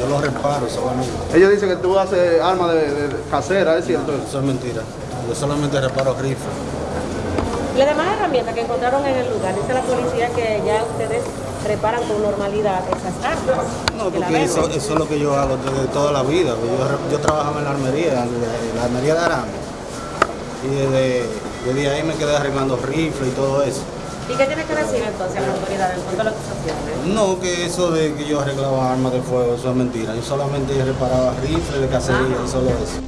Yo lo reparo solamente. Ellos dicen que tú haces armas de, de casera, ¿es cierto? Eso es mentira. Yo solamente reparo rifles. Las demás herramientas que encontraron en el lugar, dice la policía que ya ustedes reparan con normalidad esas armas. No, porque eso, es lo que yo hago desde toda la vida. Yo, yo trabajaba en la armería, en la armería de Arame. Y desde, desde ahí me quedé arreglando rifles y todo eso. ¿Y qué tiene que decir entonces la autoridad en cuanto a las acusaciones? No, que eso de que yo arreglaba armas de fuego, eso es mentira. Yo solamente reparaba rifles de cacería y solo eso.